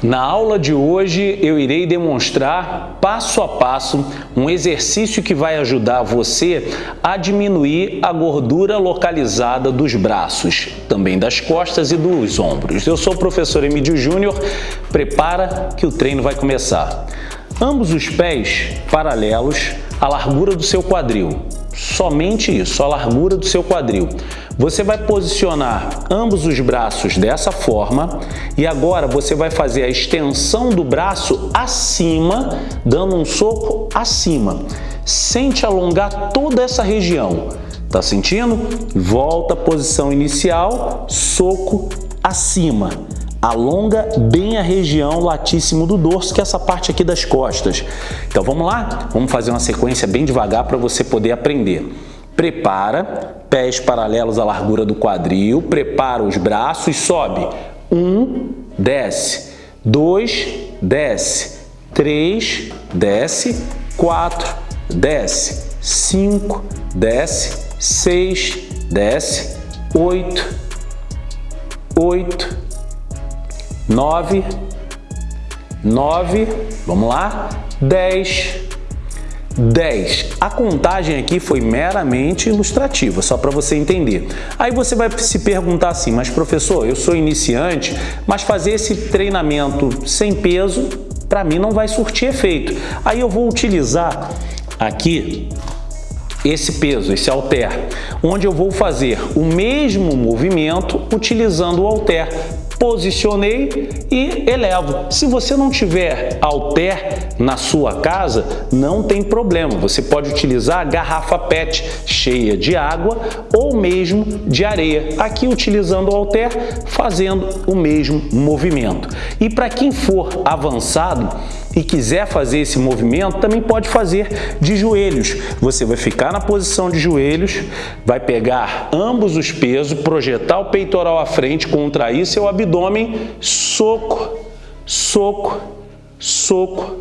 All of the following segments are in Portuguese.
Na aula de hoje eu irei demonstrar passo a passo um exercício que vai ajudar você a diminuir a gordura localizada dos braços, também das costas e dos ombros. Eu sou o professor Emílio Júnior, prepara que o treino vai começar. Ambos os pés paralelos à largura do seu quadril, somente isso, a largura do seu quadril. Você vai posicionar ambos os braços dessa forma e agora você vai fazer a extensão do braço acima, dando um soco acima. Sente alongar toda essa região. Tá sentindo? Volta à posição inicial, soco acima. Alonga bem a região latíssimo do dorso, que é essa parte aqui das costas. Então vamos lá? Vamos fazer uma sequência bem devagar para você poder aprender. Prepara, pés paralelos à largura do quadril, prepara os braços, sobe. Um, desce. Dois, desce. Três, desce. Quatro, desce. Cinco, desce. Seis, desce. Oito, oito, nove, nove, vamos lá, dez, 10. A contagem aqui foi meramente ilustrativa, só para você entender. Aí você vai se perguntar assim, mas professor, eu sou iniciante, mas fazer esse treinamento sem peso, para mim não vai surtir efeito. Aí eu vou utilizar aqui esse peso, esse halter, onde eu vou fazer o mesmo movimento utilizando o halter posicionei e elevo. Se você não tiver halter na sua casa, não tem problema. Você pode utilizar a garrafa PET cheia de água ou mesmo de areia. Aqui utilizando o halter, fazendo o mesmo movimento. E para quem for avançado, e quiser fazer esse movimento, também pode fazer de joelhos. Você vai ficar na posição de joelhos, vai pegar ambos os pesos, projetar o peitoral à frente, contrair seu abdômen, soco, soco, soco,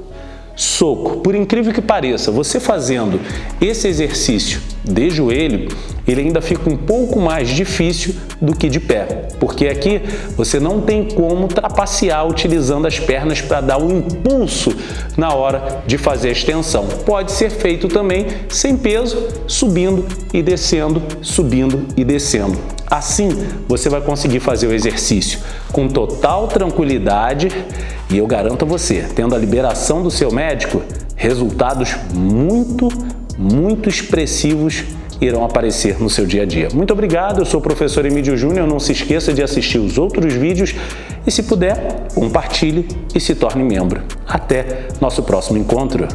soco. Por incrível que pareça, você fazendo esse exercício de joelho, ele ainda fica um pouco mais difícil do que de pé, porque aqui você não tem como trapacear utilizando as pernas para dar um impulso na hora de fazer a extensão. Pode ser feito também sem peso, subindo e descendo, subindo e descendo. Assim, você vai conseguir fazer o exercício com total tranquilidade e eu garanto a você, tendo a liberação do seu médico, resultados muito, muito expressivos irão aparecer no seu dia a dia. Muito obrigado, eu sou o professor Emílio Júnior, não se esqueça de assistir os outros vídeos e se puder, compartilhe e se torne membro. Até nosso próximo encontro!